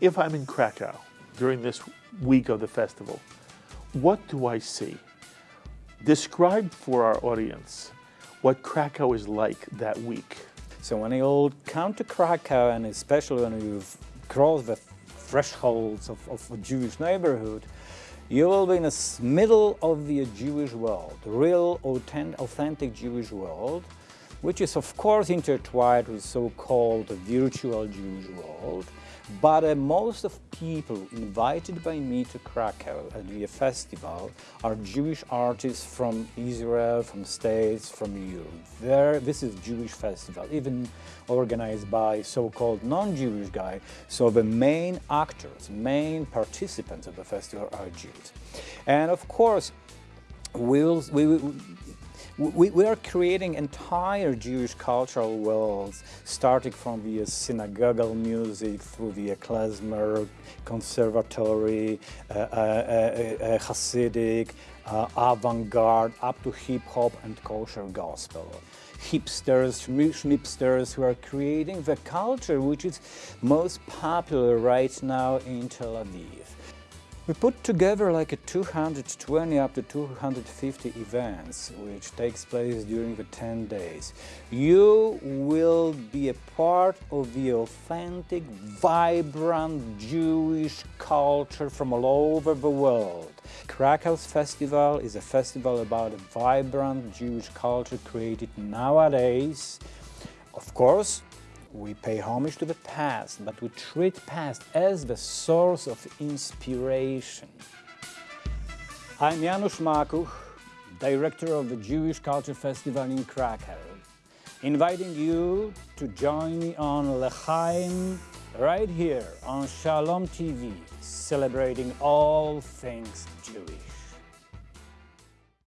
If I'm in Krakow during this week of the festival, what do I see? Describe for our audience what Krakow is like that week. So when you come to Krakow, and especially when you've crossed the thresholds of, of a Jewish neighborhood, you will be in the middle of the Jewish world, real authentic Jewish world, which is of course intertwined with so-called virtual Jewish world. But uh, most of people invited by me to Krakow at the festival are Jewish artists from Israel, from States, from Europe. There, this is Jewish festival, even organized by so-called non-Jewish guy. So the main actors, main participants of the festival are Jews. And of course, we'll, we will we, we, are creating entire Jewish cultural worlds, starting from the synagogal music through the klezmer, conservatory, uh, uh, uh, uh Hasidic, uh, avant-garde, up to hip-hop and kosher gospel. Hipsters, schmipsters who are creating the culture which is most popular right now in Tel Aviv. We put together like a 220 up to 250 events, which takes place during the 10 days. You will be a part of the authentic, vibrant Jewish culture from all over the world. Krakow's festival is a festival about a vibrant Jewish culture created nowadays. Of course, we pay homage to the past, but we treat past as the source of inspiration. I'm Janusz Makuch, director of the Jewish Culture Festival in Krakow, inviting you to join me on L'chaim right here on Shalom TV, celebrating all things Jewish.